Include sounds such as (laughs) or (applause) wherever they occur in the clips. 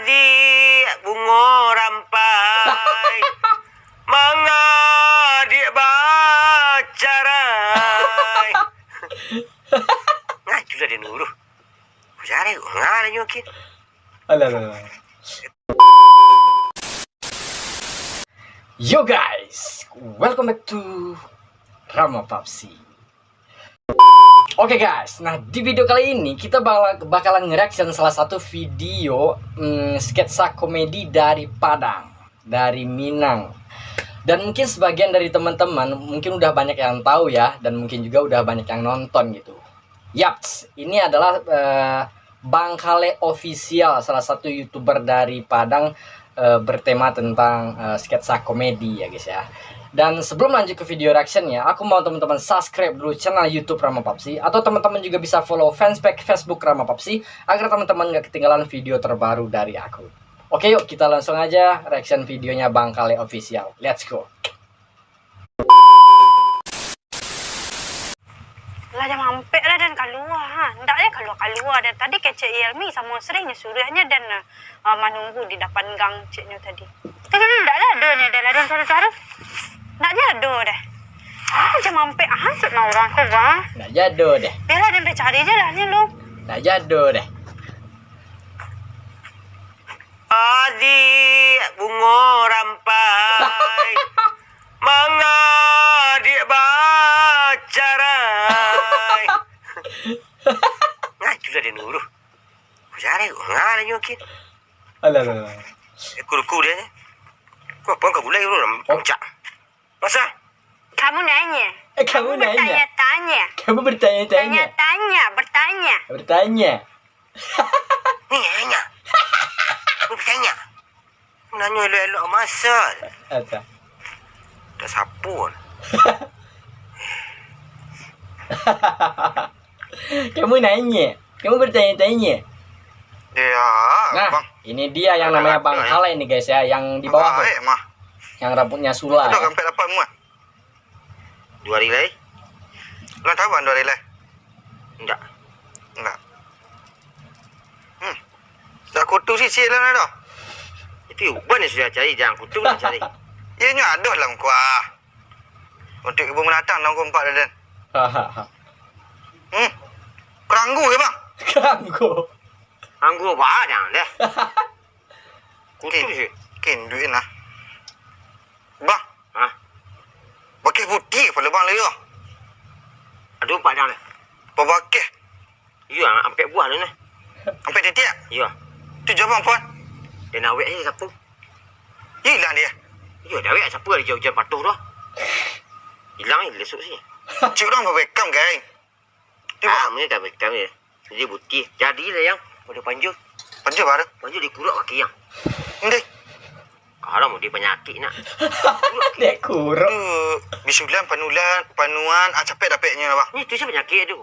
Adik bunga rampai. (laughs) Mengadik bacarai. Ngaju lah dia nuruh Cari ngah lah nyokin Alah, alah, alah. Yo guys, welcome back to Rama Papsi. Oke guys, nah di video kali ini kita bakal bakalan nge-reaction salah satu video hmm, sketsa komedi dari Padang, dari Minang. Dan mungkin sebagian dari teman-teman mungkin udah banyak yang tahu ya, dan mungkin juga udah banyak yang nonton gitu. Yaps, ini adalah eh, Bang Kale Official, salah satu youtuber dari Padang eh, bertema tentang eh, sketsa komedi ya guys ya. Dan sebelum lanjut ke video reactionnya, aku mau teman-teman subscribe dulu channel YouTube Rama Papsi atau teman-teman juga bisa follow fanspage Facebook Rama Papsi agar teman-teman nggak ketinggalan video terbaru dari aku. Oke yuk kita langsung aja reaction videonya Bang Kale Official. Let's go. Dan tadi kecik Yelmi sama seringnya suruhnya dan uh, menunggu di depan gang ciknya tadi. Tapi ndak lah ada ni dah lah dan suara-suara. Ndak ada dah. Ah jam mampek ah nak orang kau bang. Nggak jado deh. Bela dan cari je lah ni lu. Nggak jado deh. Adik bunga rampai (laughs) Mengadik bacarai Ngaju lah dia nuruh Cari ngah lah nyokin Alah, alah, alah. Ekor-ekor dia ni Kau apa kau bulai dulu Puncak Masa? Kamu nanya. Eh, kamu nanya? Bertanya-tanya. Kamu bertanya-tanya. Tanya-tanya, bertanya. Bertanya. Ni nanya Ni bertanya Nanya elok-elok masal Apa? Dah sapun (laughs) Kamu nanya. Kamu bertanya-tanya. Ya Nah, Bang. ini dia yang namanya Bang Kale ini guys ya, yang di bawah tuh, Baik mah? Yang rambutnya sula. Dah ya. sampai dapat muat Dua lagi Lo tahu kan dua lagi? Enggak Enggak Hmm. Tak kutu sih sih lah dah. Itu uban yang sudah cari. Jangan kutu nak cari. (laughs) Ianya ada lah kuah Untuk ibu menatang keempat dah dan. Hmm. Keranggu ke bang? (laughs) Ganggu. Anggur apa jangan deh. Kutu sih. Kin duit lah. Bang. Ha? Pakai putih pada bang lagi. Ada empat jangan deh. Apa pakai? Ya, sampai buah tu ni. Sampai titik? Ya. Tu jawab puan. Dia nak awet je siapa? Hilang dia. Ya, dah awet siapa dia jauh-jauh patuh tu. Hilang ni lesuk sini. Cik orang berbekam kan? Ah, ni dah bekam dia. Dia putih. Jadi lah yang. Pada panjul. Panjul apa? Panjul dia kuruk kaki yang. Ini. Kalau mau dia penyakit nak. (laughs) Dia kurang. Tu bisulan panulan panuan ah capek dapatnya lah bang. Ni tu siapa penyakit tu?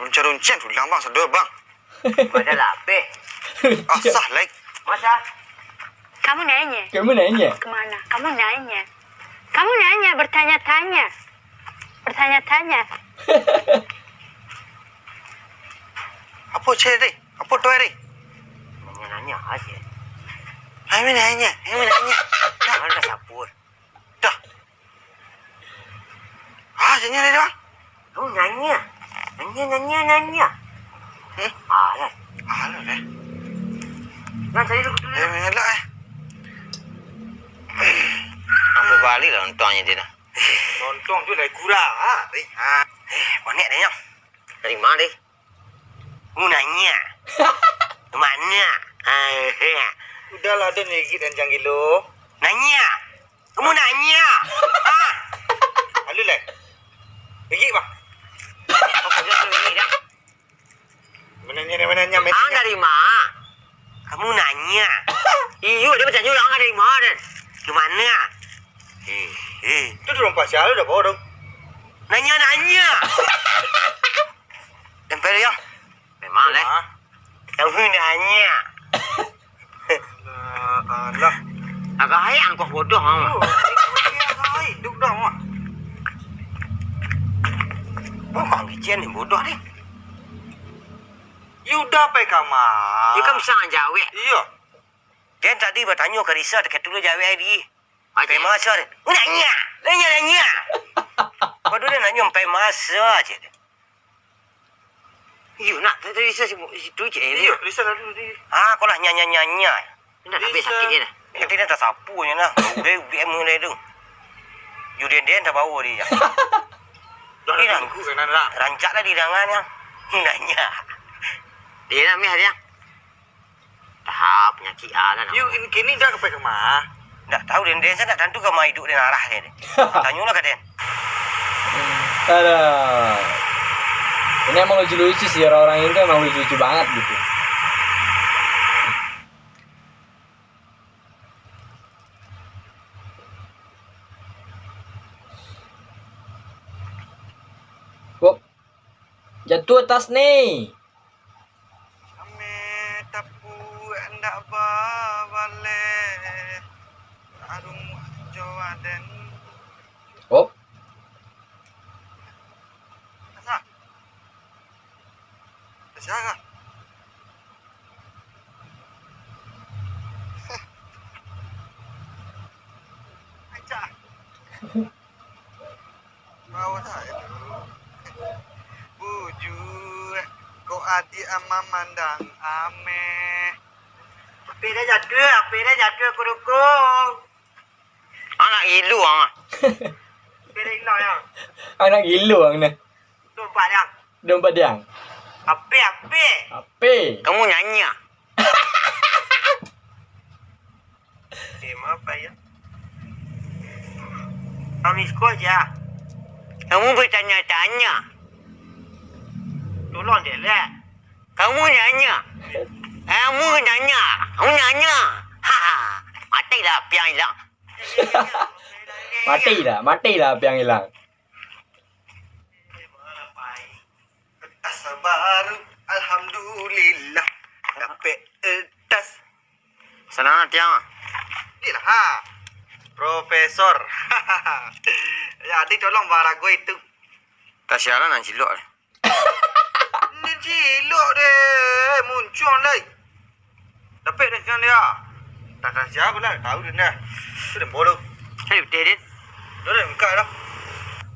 Runcang-runcang tu bang sedar bang. Pada lapeh. (laughs) Asah like. Masa? Kamu nanya. Kamu nanya. Kemana? Kamu nanya. Kamu nanya, bertanya-tanya. Bertanya-tanya. (laughs) Apa cik ni? Apa tu hari? Nanya-nanya aja. Hai nanya, hai nanya. Dah mana sapur? Dah. Ah, sini ni bang. Kamu nanya. Nanya, nanya, nanya. Hmm? Ah, lah. Ah, lah. Eh. Nak cari dulu. Eh, mengelak eh. Apa balik lah nontonnya dia nak. Nonton tu lagi kurang. Ha? Eh, ha. Eh, banyak dia yang. Dari mana dia? Mu nanya. (laughs) Mana? Ah, Udahlah ada ni gigit dan jangan gilo. nanya. Kamu nanya. ah, Halu lah. Kau kerja tu ini dah. Menanya ni menanya. Ah, dari mana? Kamu nanya. (laughs) Iyo, dia macam orang dari mana? Dan? Mana? Eh, eh. Tu dorong pasal dah bawa dong. Nanya, nanya. (laughs) Tempel dia. Memang lah. Ah. Kamu nanya. Uh, alah. Agak hayang kau bodoh. Oh, Ha? baik. Duk dah mak. Oh, kau kecian ni bodoh ni. You dah pergi kamar. Dia kan bisa jawab. Iya. Dia tadi bertanya ke Risa dekat dulu jawab hari. Sampai masa dia. Nanya. Nanya, nanya. (laughs) Kau dulu nanya sampai masa je. You nak tu Risa situ je. Iya, Risa lalu di. Ah, kau lah nyanyi-nyanyi. Nak habis sakit je dah. Yang tidak tak sapu je lah. (laughs) Dia dia mulai tu. You dia tak bawa dia. Dah Iya. tunggu kan nak. Rancak lah di tangan yang. (laughs) Nanya. Dia nak mih dia. Tahap penyakit ah lah. You in kini dah pergi kamar. Tak tahu dia dia saya tak tentu ke mai hidup dia arah dia. (laughs) Tanyalah ke dia. Ada. Ini emang lucu-lucu sih orang-orang itu emang lucu-lucu banget gitu. Wop. Jatuh tas nih. Bawa saya dulu. Buju kau adik ama mandang ame. Api dah jatuh, api dah jatuh kurukung. Anak ilu ah. Api dah hilang ya. Anak gila ang na. Nampak dia. Dompet diang. Api, api. Ape. Kamu nyanyi ah? Eh, apa ya? Kami sekolah je. Kamu bertanya-tanya. Tolong dia lah. Kamu nanya. Kamu nanya. Kamu nanya. Ha ha. Mati dah api yang hilang. Mati dah, mati lah api yang hilang. Tas baru alhamdulillah. Dapat tas. Senang tiang. Ni lah ha. Profesor. ya, adik tolong barago itu. Tak siaran nak cilok. Ni cilok deh. Muncul dah. Dapat dah sekarang dia. Tak tak siapa lah. Tahu dia dah. Tu dah bodoh. Hei, betul dia. Dah dah buka dah.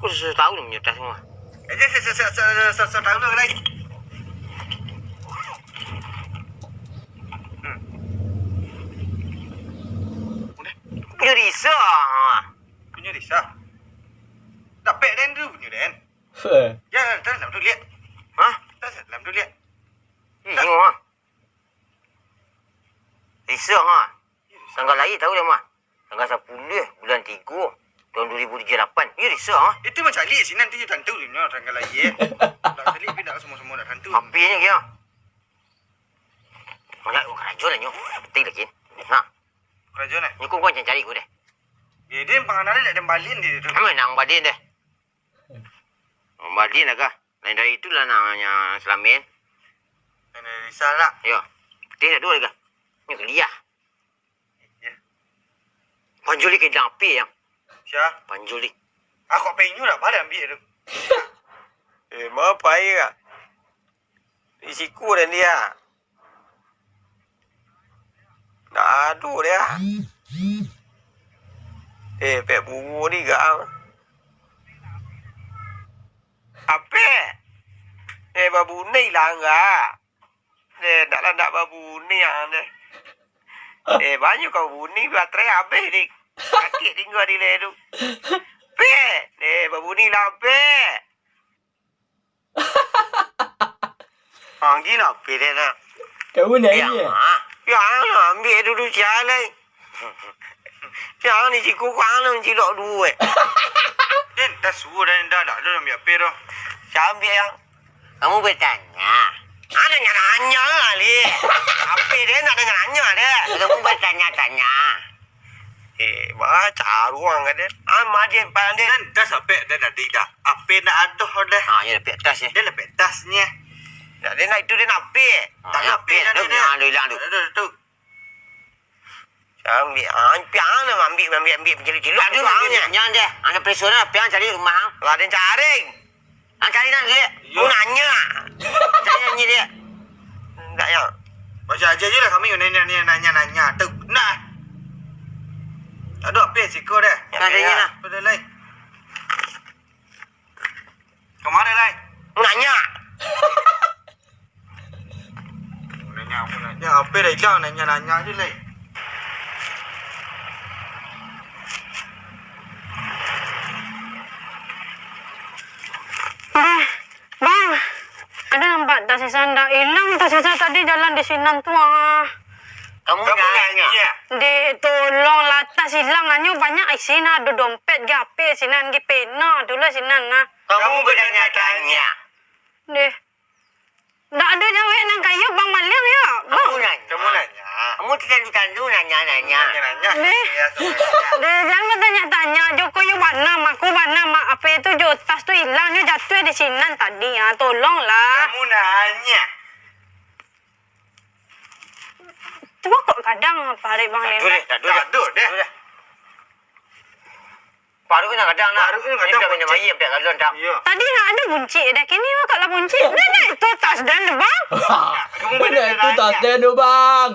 Aku sudah tahu dia tas semua. Eh, saya saya saya saya saya saya tahu dah lagi. Aku punya risau. ah. Punya risau. Dapat dan tu punya dan. Fuh. Ya, tak dalam tu lihat. Hah? Tak dalam tu lihat. Eh, tengok ah. Risau ha. Tanggal lahir tahu dia mah. Tanggal 10 bulan 3 tahun 2008. Ya risau ha. Itu macam alik sini nanti you tentu ni orang tanggal lahir. (laughs) Tak selit pun tak semua-semua nak tentu. Apinya kira. Mana aku kerajaan lah nyo. Betul lagi. Kerajaan eh. Ni kau kau cari aku deh. Ya, dia penganara tak ada balin dia tu. Kami nang badin deh. Badin lah kah? Lain dari itulah namanya Selamin. Kena risau lah. Ya. Betul tak dua lagi. Ni kelia. Ya. Panjuli ke dalam api yang. Siapa? Panjuli. Aku penyu dah pada ambil tu. (laughs) Eh, apa ya? Risiko dan dia. Dah aduh dia. Eh, pek bungu ni gak. Apa? Eh, babu ni lah enggak. Eh, tak lah nak babu ni yang ni. Eh, banyak kau bunyi baterai habis ni. Sakit tinggal di leher tu. Pe, eh, babu ni lah pe. (laughs) Ah, gila pe dia nak. Kamu nyanyi Yang ya? Yang ambil dulu jalan. (laughs) Yang ni cikgu nak cilok dua. Dan (laughs) dah suruh dan dah dah dah ambil apa ambil yang. Kamu bertanya. Ah, nanya-nanya kali. (laughs) Apa dia nak nanya-nanya dia. Kamu bertanya-tanya. Eh, baca ruang kan dia. Ah, madin pandai. Dan dah sampai dah dah dah. Apa nak aduh dah. Ah, ya dapat tas ya. Dia lepas tasnya. Nak dia nak itu dia nak ambil. Tak nak ambil. dah Dia punya ada hilang tu. Ada tu. Saya ambil. Ah, piang lah ambil, ambil, ambil. Mencelik-celik. Ada ruangnya. Jangan dia. Anda periksa lah. Piang cari rumah. Lah, ada yang cari. Ah, cari nak dia. Ya. Mau nanya. Cari nanya dia. Tak ya. Macam aja je lah kami nanya nanya nanya tu. Nah. Ada apa sih kau dah? Tak ada lah. Pada lain. Kemana lain? Nanya. Nanya apa nanya? Apa dah hilang nanya nanya je lain. Eh, bang. Ada nampak tas sisa ndak hilang tas sisa tadi jalan di Sinan tu ah. Kamu, Kamu nanya. Di tolong lah tas hilang hanya banyak ai sina ada dompet ge ape sinan ge pena dulu sinan nah. Kamu bertanya-tanya. Deh. Ndak ada jawab nang kayu bang Maliang ya. Bang. Kamu nanya. Kamu nanya. Kamu tandu-tandu nanya-nanya. Nanya nanya. Deh. Ya, tu nanya. Deh, jangan bertanya-tanya. Joko yu mana, aku mana, mak apa itu jo tas tu hilang, dia jatuh di sinan tadi ya. Tolonglah. Kamu nanya. Coba kok kadang apa hari bang Tak duduk, tak duduk. Tak duduk. Baru kena kadang nak. Baru kena kadang Ini dah minum buncit. air, tak kalau tak. Ya. Tadi nak ada bunci dah. Kini mak lah bunci. Dah dah itu tas dan bang. (laughs) Mana itu tas dia tu bang?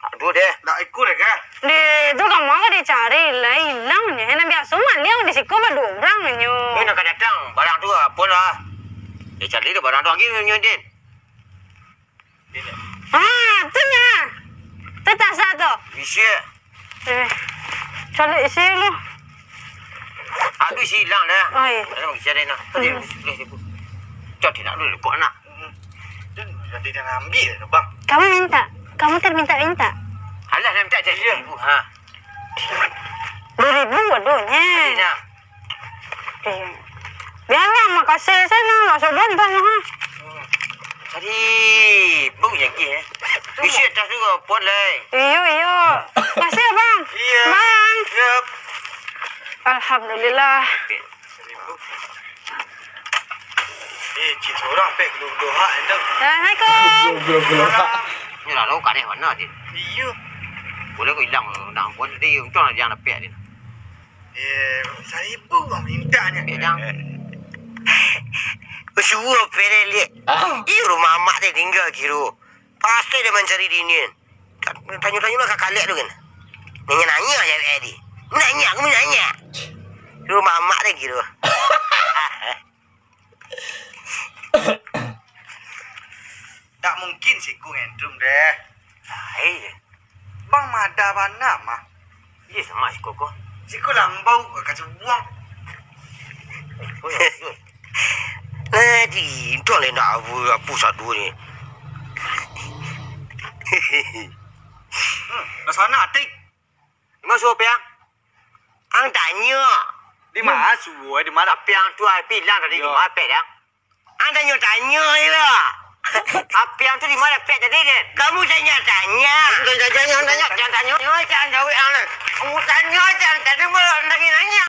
Tak duduk deh. Tak ikut dah kan? Di tu kamu aku dicari lah hilangnya. Nak biasa Maliang di siku berdua orang nyo. Ini nak datang. Barang tu apa lah. Dia cari dia barang tu lagi nyondin. Ah, tu nya. Tu tas satu. Bisa. Eh, cari isi lu. Aduh isi hilang dah. Ai. Ada bagi cari nak. Tadi Hmm. boleh dia dia nak dulu kau nak. Dan jadi dia nak ambil dah bang. Kamu minta. Kamu terminta-minta. Alah dah minta jadi ibu. Ha. Dua ribu aduhnya. Ini nak. Eh, Biarlah makasih sana. Lah sobat tanya ha. Tadi bau yang ke. Isi atas tu pun lah. Iyo iyo. Makasih bang. Iya. Bang. Yep. Alhamdulillah. Eh, cik seorang pek gelu-gelu hak dah. Assalamualaikum. Belum belum. Ni lah lau kat ni mana dia. Iya. Boleh kau hilang nak pun dia untung lah jangan pek dia. Eh, seribu bang mintanya. Pek dah. (laughs) Suruh pere lihat. Ah. Rumah mak dia tinggal kira. Pasti dia mencari dinian. Tanya-tanya lah kakak lihat tu kan. Nanya-nanya je dia ni. Nanya, aku nanya. Rumah mak dia kira. (laughs) Tak mungkin sih ku ngendrum deh. Hai. Bang mada mana mah? Ye sama si koko. Si ku lambau kacau buang. (laughs) Nanti, tu lah nak apa apa satu ni. Hmm, dah sana atik. Masuk apa yang? Ang tanya. Di mana suwe di mana? Apa yang tu ai bilang tadi di Ya. mana pek yang? Ang tanya tanya je lah. (laughs) Apa yang tu di mana pek tadi kan? Kamu tanya tanya. Tanya tanya tanya jangan tanya. Jangan jangan jawab ang lah. Kamu tanya jangan